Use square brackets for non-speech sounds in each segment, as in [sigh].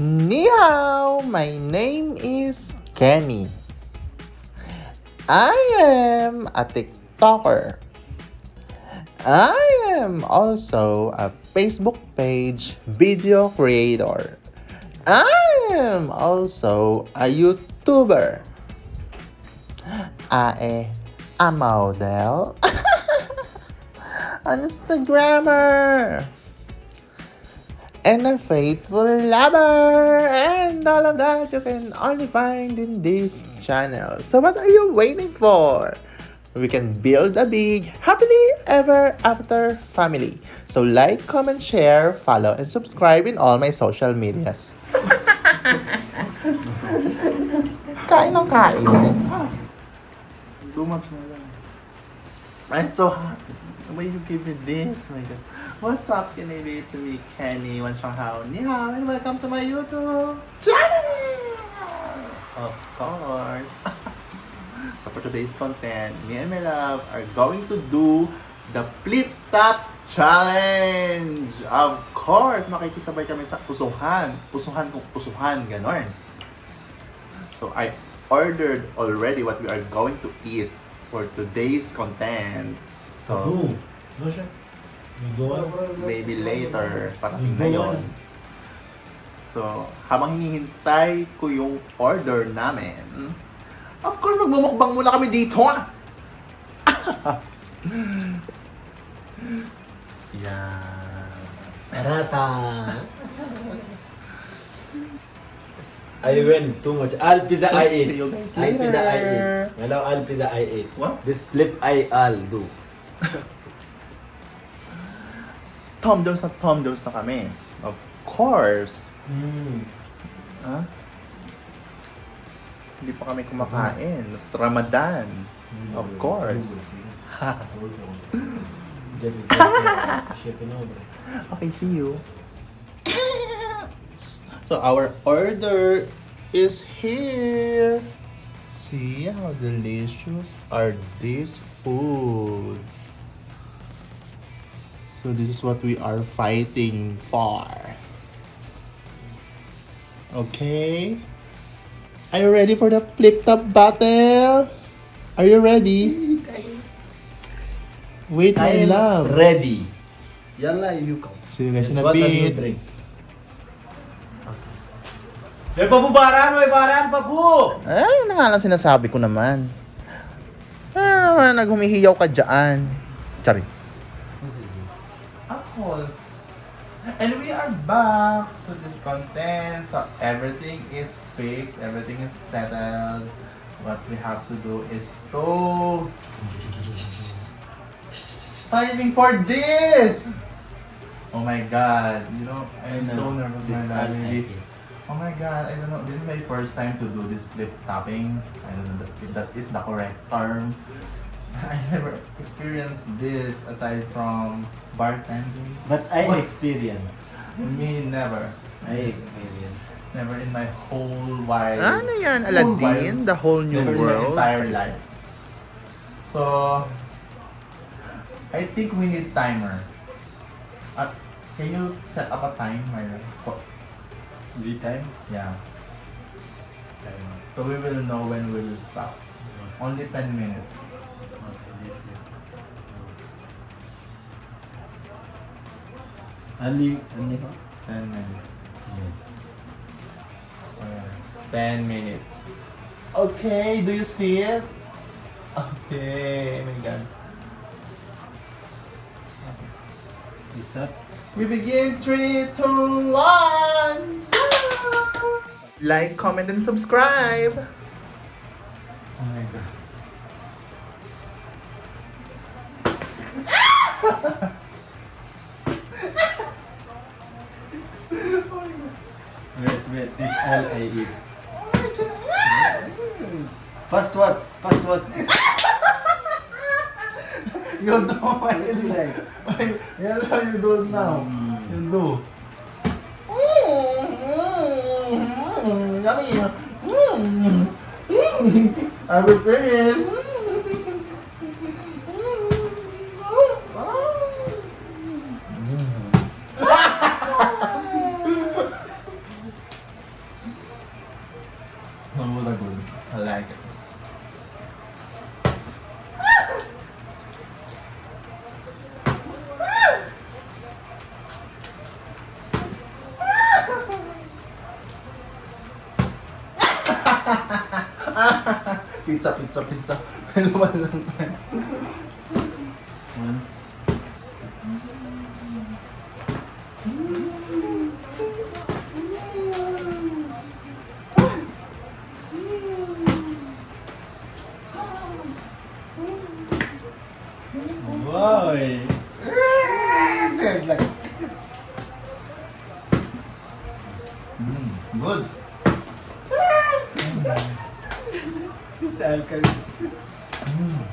Ni hao, my name is Kenny. I am a TikToker. I am also a Facebook page video creator. I am also a YouTuber. I am a model. [laughs] An Instagrammer. And a faithful lover. And all of that you can only find in this channel. So what are you waiting for? We can build a big, happily ever after family. So like, comment, share, follow, and subscribe in all my social medias. [laughs] kain ng kain. Too much lang. It's so hot. Why you give me this? Oh my God. What's up, Canadian? To me, Kenny, Wan Chang Hao. Ni hao, and welcome to my YouTube channel! Of course. so [laughs] for today's content, me and my love are going to do the Flip Top Challenge! Of course, makikisabay kami sa usuhan. Usuhan kung usuhan, ganon. So I ordered already what we are going to eat for today's content. So Ooh. Maybe later, parating na yun. So, habang hinihintay ko yung order namin, of course, magmumukbang muna kami dito. ah! [laughs] Yan. Tarata. I win too much. All pizza I eat. All pizza I eat. Hello, all pizza I eat. What? This flip I all do. [laughs] Tom Jones na Tom Jones na kami. Of course. Mm. Ha? Hindi pa kami kumakain. Ramadan. Of course. [laughs] Okay, see you. So our order is here. See how delicious are these foods. So this is what we are fighting for. Okay. Are you ready for the flip top battle? Are you ready? Wait, my I love. ready. Yalla, you come. See you guys in a bit. drink? Eh, papu baran, oy, baran, papu! Ay, yun na nga lang sinasabi ko naman. Ah, naman, naghumihiyaw ka dyan. Sorry. Apple. And we are back to this content. So everything is fixed, everything is settled. What we have to do is to fighting for this. Oh my god, you know, I'm so nervous This my all God, I really. eat. Oh my god, I don't know. This is my first time to do this flip tapping. I don't know if that is the correct term. [laughs] I never experienced this aside from bartending. But I What? experience. Me, never. I experience. Never in my whole wide. Ano yan, whole Aladdin? wide- The whole new never in my world? entire life. So, I think we need timer. Uh, can you set up a timer? For, Every time? yeah. So we will know when we will stop. Only 10 minutes. Okay, this is. Only, only how? 10 minutes. Yeah. 10 minutes. Okay, do you see it? Okay, oh my god. You start? We begin 3, 2, 1! Like, comment, and subscribe. Oh my god. I eat. First [laughs] what? First what? [laughs] You do my Like, Yan how you do it now. Mm. You do. Yummy. I will finish. Pizza, pizza, pizza. [laughs] Ba lang tayo? One. Boy! Third lang. Mm, good. Alkalis. Mm.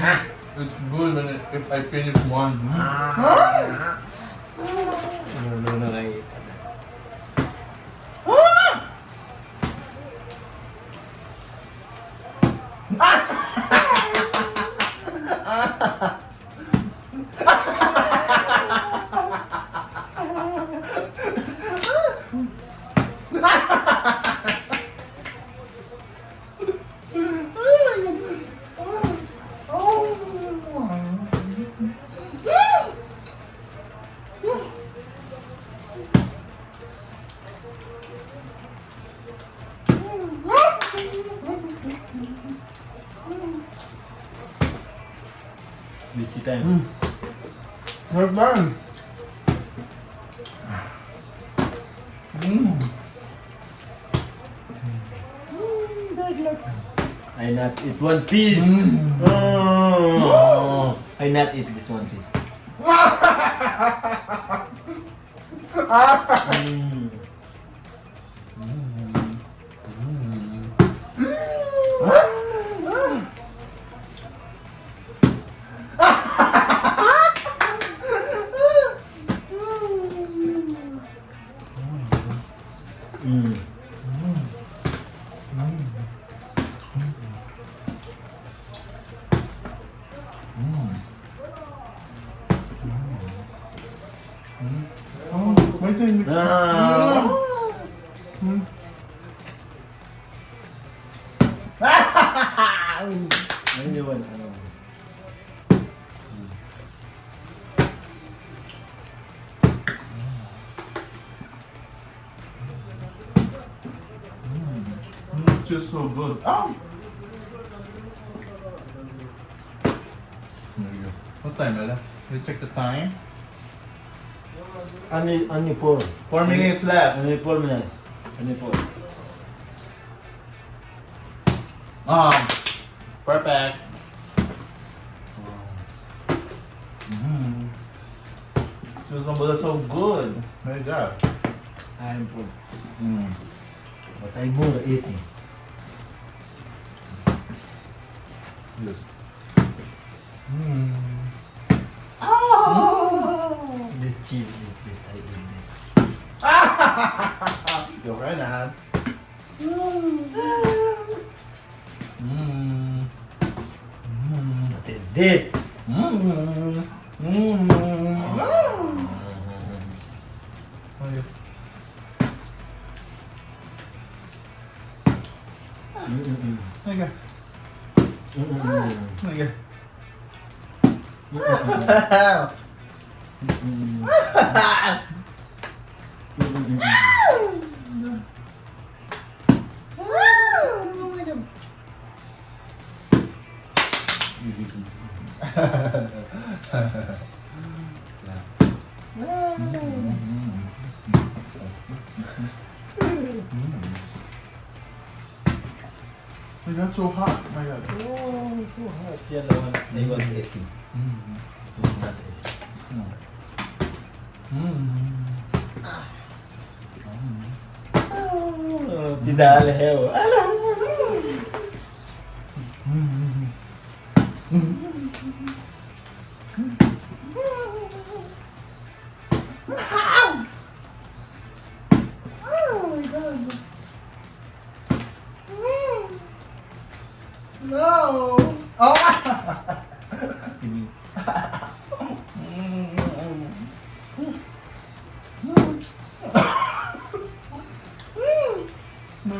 [laughs] It's good when it, if I finish one. Ano, Busy time. Not bad. Mm. I not eat one piece. Mm. Oh, I not eat this one piece. [laughs] Mm. Mm. Ano yun? Ano? Mm, just so good. Oh! There you go. What time, Ella? Did you check the time? Only, only four. Four minutes left. Only four minutes. Only four. Um, perfect. Mm. Just that's so good. There you go. I'm full. Mm. But I'm more eating. Yes. Mm. This cheese is this. I eat this. Go right now. Mm. What is this? Mm. Mm. It got so hot. My God. Oh, too hot. Yellow one. They want AC. Mm. It's not AC. Mm. Oh, pizza al hell.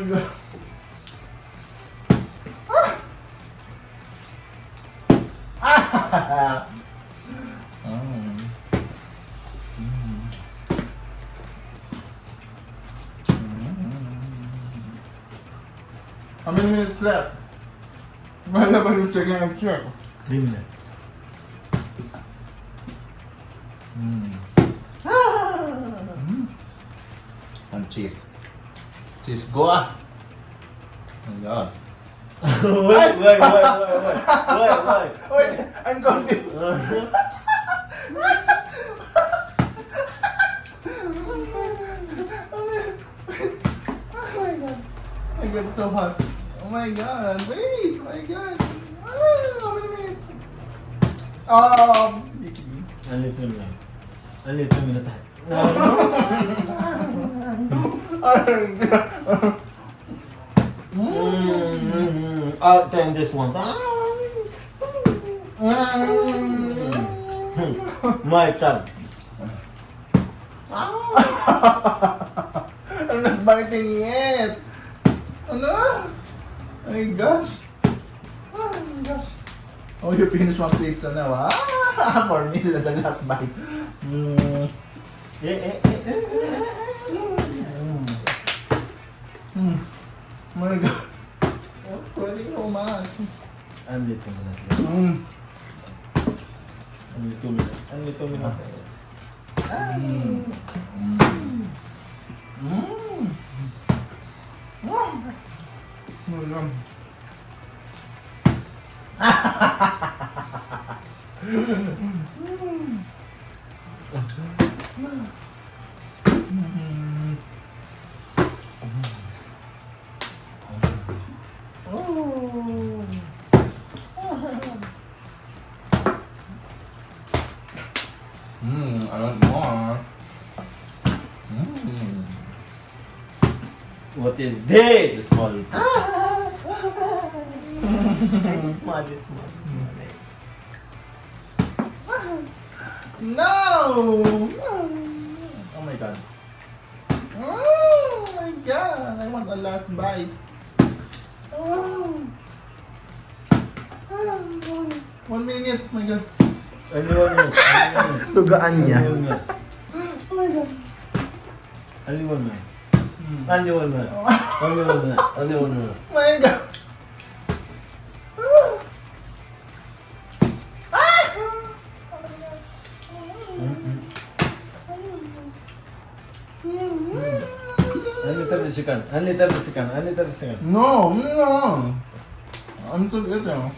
go. Ah. How many minutes left? Why nobody's taking a check? Three minutes. Mm. Ah. Mm. And cheese. Cheese, go ah! Oh my god. [laughs] wait, wait, wait, wait, wait, wait, wait. Wait, [laughs] I'm confused. Oh my god. I got so hot. Oh my god. Wait. Oh my god. Ah, how many minutes? Um. Only two minutes. Only two minutes. [laughs] Mm, I'll take this one. My turn. I'm not biting yet. Ano? Oh my gosh. Oh my gosh. Oh, you finished one pizza now, ah? For me, the last bite. Mm. Eh, eh, eh, my god. Oh, pwede ka umakas. Only two minutes. Mm. Only two minutes. Only two minutes. Mm. Mm. Mm. Oh my god. Oh. Is this? Small. [laughs] small, small, No! Oh my god. Oh my god! I want a last bite. Oh. One minute, my god. Only one minute. Only one minute. Tugaan niya. Only one minute. Oh my god. Only one minute. Mm. Only one minute. Only one minute. Only one minute. My god. Only 30 seconds. Only 30 seconds. Only 30 seconds. No, no. I'm too good now.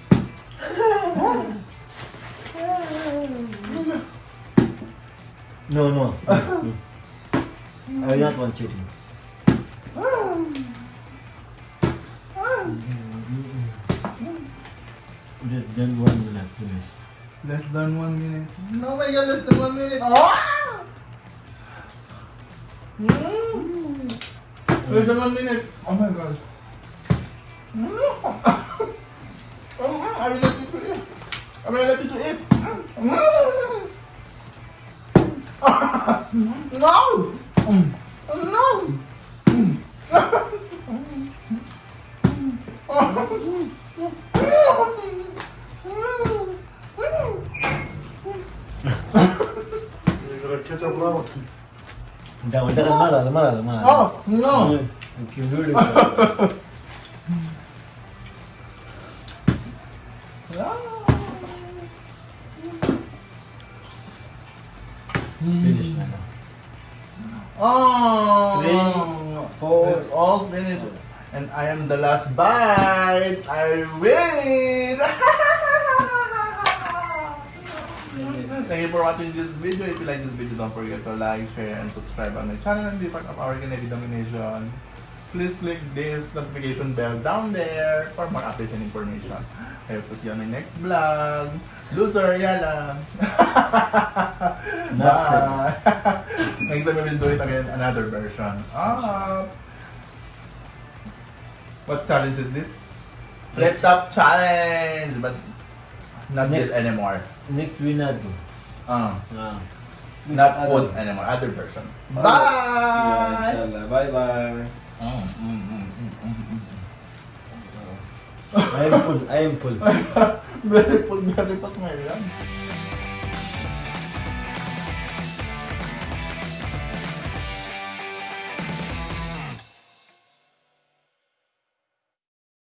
No, no. I don't want cheating. Just then one minute. Finish. Less than one minute. No, my god, less than one minute. Oh! Mm. Less than one minute. Oh my god. Mm. [laughs] oh, I will let you to eat. I will let you to eat. Mm. no! Mm. No! [laughs] Da, da, da, mara, da, mara, da, mara. Oh, no! Thank you, beautiful. Finish na. Oh, Three, four. It's all finished. And I am the last bite. I win! Thank you for watching this video. If you like this video, don't forget to like, share, and subscribe on my channel and be part of our Kennedy Domination. Please click this notification bell down there for more updates and information. I hope to see you on my next vlog. Loser, yala! [laughs] Bye! [laughs] Next time we will do it again, another version. Ah. What challenge is this? Laptop challenge! But not Next. this anymore. Next we not do. Uh, Ah. not Other- food anymore, other version. Yeah, Bye! inshallah. Bye bye. Mm, mm, mm, mm, mm, mm. I am full. I am full. [laughs] very full, very pa smile lang.